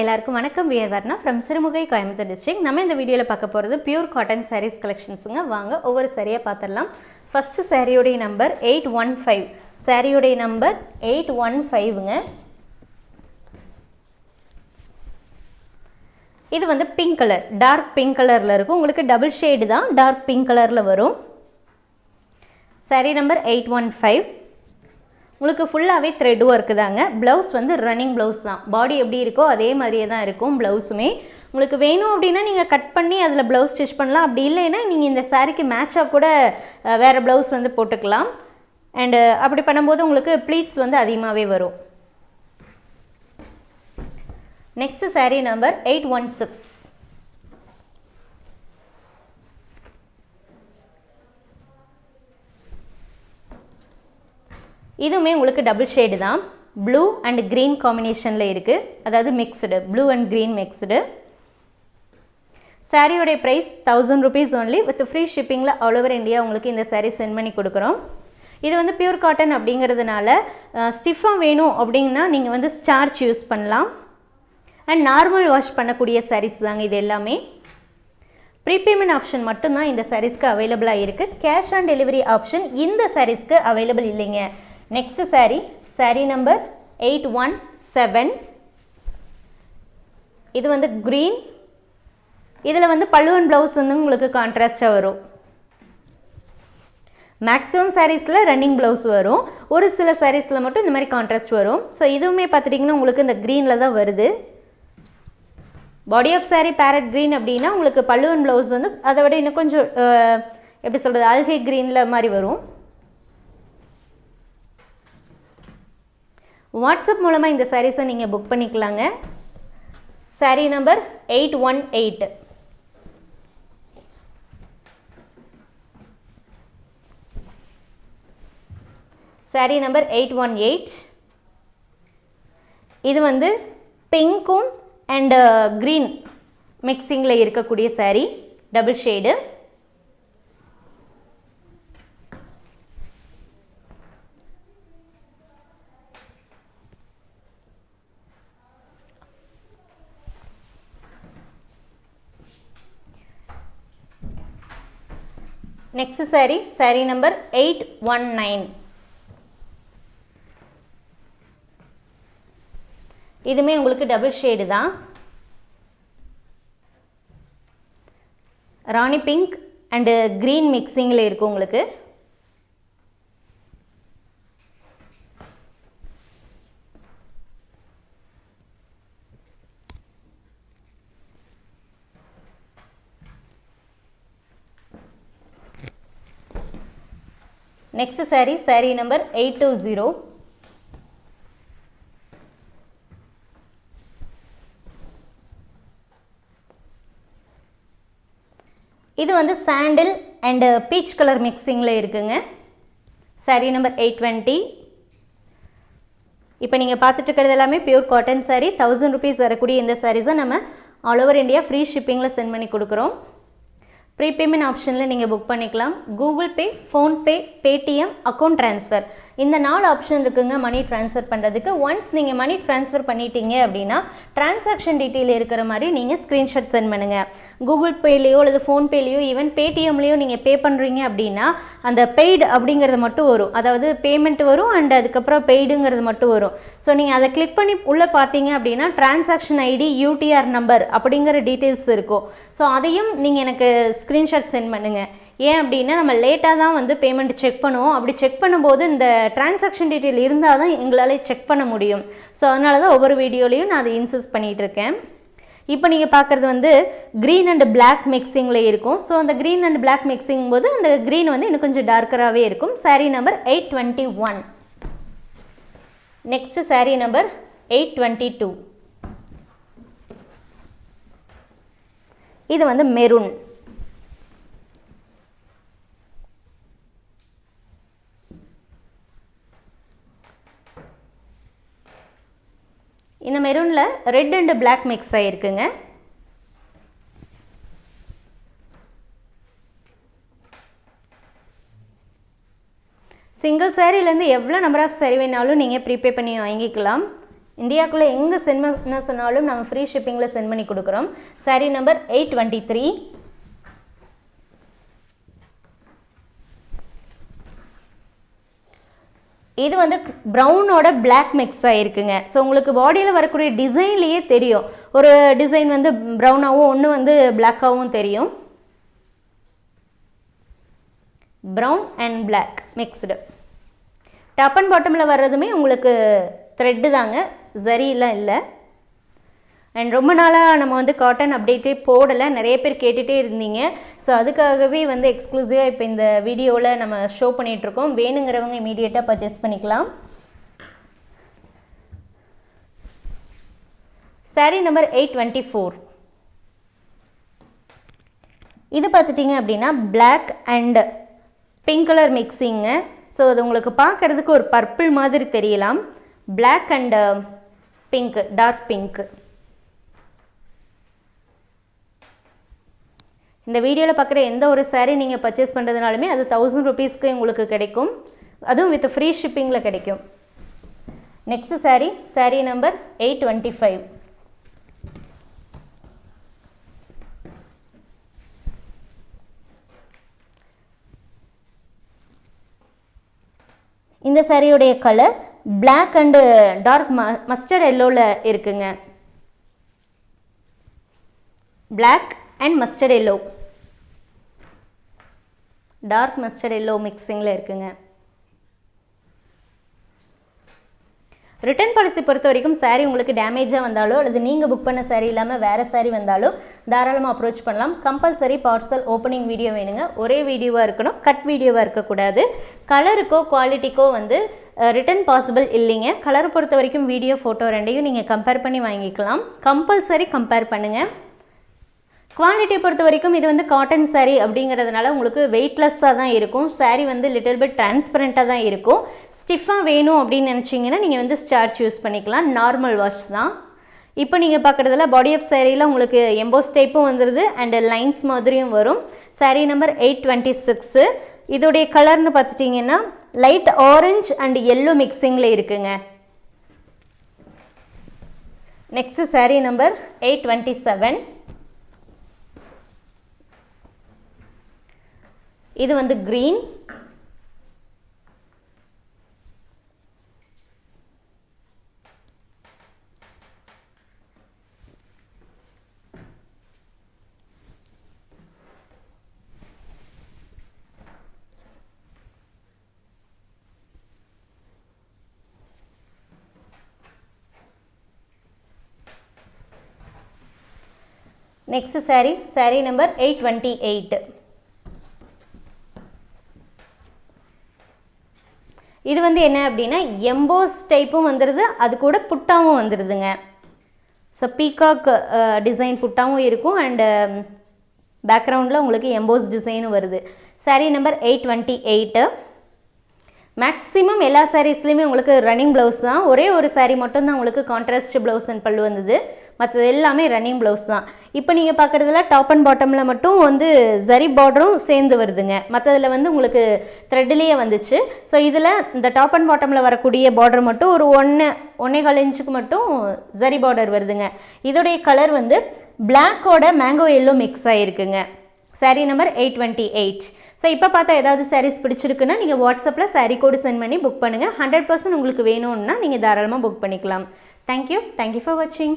எல்லாருக்கும் வணக்கம். We're Varna from Sirumugai Coimbatore district நம்ம இந்த வீடியோவில் பார்க்க போகிறது பியூர் காட்டன் சாரீஸ் கலெக்ஷன்ஸுங்க வாங்க ஒவ்வொரு சாரியாக பார்த்துடலாம் ஃபஸ்ட்டு சாரியோடைய நம்பர் எயிட் ஒன் ஃபைவ் சாரியோடைய நம்பர் எயிட் ஒன் ஃபைவ்ங்க இது வந்து பிங்க் கலர் டார்க் பிங்க் கலரில் இருக்கும். உங்களுக்கு டபுள் ஷேடு தான் டார்க் பிங்க் கலரில் வரும். Sari number eight one five உங்களுக்கு ஃபுல்லாகவே த்ரெட் ஒர்க்கு தாங்க. ப்ளவுஸ் வந்து ரன்னிங் ப்ளவுஸ் தான். பாடி எப்படி இருக்கோ அதே மாதிரியே தான் இருக்கும் ப்ளவுஸுமே உங்களுக்கு வேணும் அப்படின்னா நீங்கள் கட் பண்ணி அதில் ப்ளவுஸ் ஸ்டிச் பண்ணலாம். அப்படி இல்லைன்னா நீங்கள் இந்த சாரீக்கு மேட்சாக கூட வேறு ப்ளவுஸ் வந்து போட்டுக்கலாம். அண்டு அப்படி பண்ணும்போது உங்களுக்கு ப்ளீட்ஸ் வந்து அதிகமாகவே வரும். Next sari number eight one six இதுவுமே உங்களுக்கு டபுள் ஷேடு தான். ப்ளூ அண்ட் க்ரீன் காம்பினேஷனில் இருக்குது அதாவது mixed blue and green mixed சாரியோடைய price thousand rupees only with free ஷிப்பிங்கில் all over India உங்களுக்கு இந்த சாரீ சென்ட் பண்ணி கொடுக்குறோம். இது வந்து பியூர் காட்டன் அப்படிங்கிறதுனால ஸ்டிஃபாக வேணும் அப்படின்னா நீங்கள் வந்து ஸ்டார்ச் யூஸ் பண்ணலாம். அண்ட் நார்மல் வாஷ் பண்ணக்கூடிய சாரீஸ் தாங்க இது எல்லாமே. ப்ரீபேமெண்ட் ஆப்ஷன் மட்டும்தான் இந்த சாரீஸ்க்கு அவைலபிளாக இருக்குது கேஷ் ஆன் டெலிவரி ஆப்ஷன் இந்த சாரீஸ்க்கு அவைலபிள் இல்லைங்க. Next sari sari number eight one seven இது வந்து க்ரீன் இதில் வந்து பல்லுவன் ப்ளவுஸ் வந்து உங்களுக்கு கான்ட்ராஸ்டாக வரும். மேக்ஸிமம் சாரீஸில் ரன்னிங் ப்ளவுஸ் வரும். ஒரு சில சாரீஸில் மட்டும் இந்த மாதிரி கான்ட்ராஸ்ட் வரும். ஸோ இதுவுமே பார்த்துட்டிங்கன்னா உங்களுக்கு இந்த க்ரீனில் தான் வருது. Body of saree parrot green அப்படின்னா உங்களுக்கு பல்லுவன் ப்ளவுஸ் வந்து அதை விட இன்னும் கொஞ்சம் எப்படி சொல்கிறது அல்கை க்ரீனில் மாதிரி வரும். வாட்ஸ்அப் மூலமாக இந்த சாரீஸை நீங்கள் புக் பண்ணிக்கலாங்க. Saree number eight one eight saree number eight one eight இது வந்து பிங்க்கும் அண்டு க்ரீன் மிக்சிங்கில் இருக்கக்கூடிய saree double shade next saree saree number eight one nine இதுமே உங்களுக்கு டபுள் ஷேடு தான். ராணி பிங்க் அண்டு க்ரீன் மிக்சிங்கில் இருக்கும் உங்களுக்கு. Next saree saree number eight two zero இது வந்து சாண்டில் அண்டு பீச் கலர் மிக்சிங்கில் இருக்குங்க. Saree நம்பர் எயிட் டுவெண்ட்டி இப்போ நீங்கள் பார்த்துட்டு இருக்கிறது எல்லாமே pure cotton sari thousand rupees வரக்கூடிய இந்த சாரீஸை நம்ம ஆல் ஓவர் இந்தியா ஃப்ரீ ஷிப்பிங்கில் சென்ட் பண்ணி கொடுக்குறோம். ப்ரீபேமெண்ட் ஆப்ஷனில் நீங்கள் புக் பண்ணிக்கலாம். Google Pay PhonePe Paytm account transfer இந்த நாலு ஆப்ஷன் இருக்குங்க மணி ட்ரான்ஸ்ஃபர் பண்ணுறதுக்கு ஒன்ஸ் நீங்கள் மணி ட்ரான்ஸ்ஃபர் பண்ணிட்டீங்க அப்படின்னா டிரான்சாக்ஷன் டீட்டெயில் இருக்கிற மாதிரி நீங்கள் ஸ்க்ரீன்ஷாட் சென்ட் பண்ணுங்கள் கூகுள் பேலேயோ அல்லது ஃபோன்பேலேயோ ஈவன் பேடிஎம்லேயோ நீங்கள் பே பண்ணுறீங்க அப்படின்னா அந்த பெய்டு அப்படிங்கிறது மட்டும் வரும். அதாவது பேமெண்ட் வரும் அண்ட் அதுக்கப்புறம் பெய்டுங்கிறது மட்டும் வரும். ஸோ நீங்கள் அதை கிளிக் பண்ணி உள்ளே பார்த்தீங்க அப்படின்னா டிரான்சாக்ஷன் ஐடி யூடிஆர் நம்பர் அப்படிங்கிற டீட்டெயில்ஸ் இருக்கும். ஸோ அதையும் நீங்கள் எனக்கு ஸ்க்ரீன்ஷாட் சென்ட் பண்ணுங்கள் ஏன் அப்படின்னா நம்ம லேட்டாக தான் வந்து பேமெண்ட் செக் பண்ணுவோம். அப்படி செக் பண்ணும்போது இந்த டிரான்சாக்ஷன் டீட்டெயில் இருந்தால் தான் எங்களால் செக் பண்ண முடியும். ஸோ அதனால தான் ஒவ்வொரு வீடியோலையும் நான் அதை இன்சிஸ்ட் பண்ணிகிட்டு இருக்கேன். இப்போ நீங்கள் பார்க்குறது வந்து க்ரீன் அண்ட் பிளாக் மிக்சிங்கில் இருக்கும். ஸோ அந்த க்ரீன் அண்ட் பிளாக் மிக்சிங் போது அந்த க்ரீன் வந்து இன்னும் கொஞ்சம் டார்க்கராகவே இருக்கும். Sari number eight twenty one next sari number eight twenty two இது வந்து மெரூன் இந்த ரெட் அண்டு பிளாக் மிக்ஸ் ஆகிருக்குங்க சிங்கிள் சாரீலேருந்து எவ்வளோ நம்பர் ஆஃப் சரி வேணாலும் நீங்கள் ப்ரீபே பண்ணி வாங்கிக்கலாம். இந்தியாக்குள்ளே எங்கே சென்ட் பண்ண சொன்னாலும் நம்ம ஃப்ரீ ஷிப்பிங்கில் சென்ட் பண்ணி கொடுக்குறோம். Sari number eight twenty three இது வந்து ப்ரௌனோட பிளாக் மிக்ஸ் ஆகிருக்குங்க ஸோ உங்களுக்கு பாடியில் வரக்கூடிய டிசைன்லேயே தெரியும். ஒரு டிசைன் வந்து ப்ரௌனாகவும் ஒன்று வந்து பிளாக்காகவும் தெரியும். Brown and black mixed top and பாட்டமில் வர்றதுமே உங்களுக்கு த்ரெட்டு தாங்க. ஜரியெலாம் இல்லை. அண்ட் ரொம்ப நாளாக நம்ம வந்து காட்டன் அப்டேட்டே போடலை. நிறைய பேர் கேட்டுகிட்டே இருந்தீங்க. ஸோ அதுக்காகவே வந்து எக்ஸ்க்ளூசிவாக இப்போ இந்த வீடியோவில் நம்ம ஷோ பண்ணிகிட்ருக்கோம் வேணுங்கிறவங்க இமீடியட்டாக பர்ச்சேஸ் பண்ணிக்கலாம். Sari number eight twenty four இது பார்த்துட்டிங்க அப்படின்னா பிளாக் அண்டு பிங்க் கலர் மிக்ஸிங்க ஸோ அது உங்களுக்கு பார்க்குறதுக்கு ஒரு பர்பிள் மாதிரி தெரியலாம். Black and pink dark pink இந்த வீடியோவில் பார்க்குற எந்த ஒரு சாரீ நீங்கள் பர்ச்சேஸ் பண்ணுறதுனாலுமே அது தௌசண்ட் ருபீஸ்க்கு உங்களுக்கு கிடைக்கும். அதுவும் வித் ஃப்ரீ ஷிப்பிங்கில் கிடைக்கும். Next sari sari number eight twenty five இந்த சாரியுடைய கலர் பிளாக் அண்டு டார்க் ம மஸ்டர்ட் எல்லோவில் இருக்குங்க. Black and mustard yellow dark mustard yellow மிக்சிங்கில் இருக்குங்க. ரிட்டர்ன் பாலிசி பொறுத்த வரைக்கும் சாரீ உங்களுக்கு டேமேஜாக வந்தாலோ அல்லது நீங்கள் புக் பண்ண சாரீ இல்லாமல் வேறு சாரீ வந்தாலோ தாராளமாக அப்ரோச் பண்ணலாம். கம்பல்சரி பார்சல் ஓப்பனிங் வீடியோ வேணுங்க. ஒரே வீடியோவாக இருக்கணும். கட் வீடியோவாக இருக்கக்கூடாது. கலருக்கோ குவாலிட்டிக்கோ வந்து ரிட்டன் பாசிபிள் இல்லைங்க. கலரை பொறுத்த வரைக்கும் வீடியோ ஃபோட்டோ ரெண்டையும் நீங்கள் கம்பேர் பண்ணி வாங்கிக்கலாம். கம்பல்சரி கம்பேர் பண்ணுங்கள் குவாலிட்டியை பொறுத்த வரைக்கும் இது வந்து காட்டன் சாரீ அப்படிங்கிறதுனால உங்களுக்கு வெயிட்லெஸ்ஸாக தான் இருக்கும். சாரீ வந்து லிட்டில் பிட் டிரான்ஸ்பரண்ட்டாக தான் இருக்கும். ஸ்டிஃபாக வேணும் அப்படின்னு நினச்சிங்கன்னா நீங்கள் வந்து ஸ்டார்ச் யூஸ் பண்ணிக்கலாம். நார்மல் வாஷ் தான். இப்போ நீங்கள் பார்க்குறதுல பாடி ஆஃப் சேரீயில் உங்களுக்கு எம்போஸ் டைப்பும் வந்துடுது அண்ட் லைன்ஸ் மாதிரியும் வரும். Saree number eight twenty six இதோடைய கலர்னு பார்த்துட்டிங்கன்னா லைட் ஆரஞ்ச் அண்ட் எல்லோ மிக்சிங்கில் இருக்குங்க. Next saree number eight twenty seven இது வந்து green next saree saree number eight twenty eight இது வந்து என்ன அப்படின்னா எம்போஸ் டைப்பும் வந்துடுது அது கூட புட்டாவும் வந்துடுதுங்க ஸோ பீகாக் டிசைன் புட்டாவும் இருக்கும் அண்டு பேக்ரவுண்டில் um, உங்களுக்கு எம்போஸ் டிசைனும் வருது. Sari number eight twenty eight maximum எல்லா சாரீஸ்லேயுமே உங்களுக்கு ரன்னிங் ப்ளவுஸ் தான். ஒரே ஒரு சாரீ மட்டும்தான் உங்களுக்கு கான்ட்ராஸ்ட் ப்ளவுஸ் அண்ட் பல்லு வந்தது. மற்றது எல்லாமே ரன்னிங் ப்ளவுஸ் தான். இப்போ நீங்கள் பார்க்குறதுல டாப் அண்ட் பாட்டமில் மட்டும் வந்து ஜரி பார்டரும் சேர்ந்து வருதுங்க. மற்றதில் வந்து உங்களுக்கு த்ரெட்லேயே வந்துச்சு. ஸோ இதில் இந்த டாப் அண்ட் பாட்டமில் வரக்கூடிய பார்டர் மட்டும் ஒரு ஒன்று ஒன்றே கால் இன்ச்சுக்கு மட்டும் ஜரி பார்டர் வருதுங்க. இதோடைய கலர் வந்து பிளாக்கோட mango yellow mix ஆகிருக்குங்க sari number eight twenty eight so இப்போ பார்த்தா ஏதாவது சாரீஸ் பிடிச்சிருக்குன்னா நீங்கள் வாட்ஸ்அப்பில் சாரீ கோடு சென்ட் பண்ணி புக் பண்ணுங்கள் ஹண்ட்ரட் பர்சன்ட் உங்களுக்கு வேணும்னா நீங்கள் தாராளமாக புக் பண்ணிக்கலாம். தேங்க்யூ தேங்க்யூ ஃபார் வாட்சிங்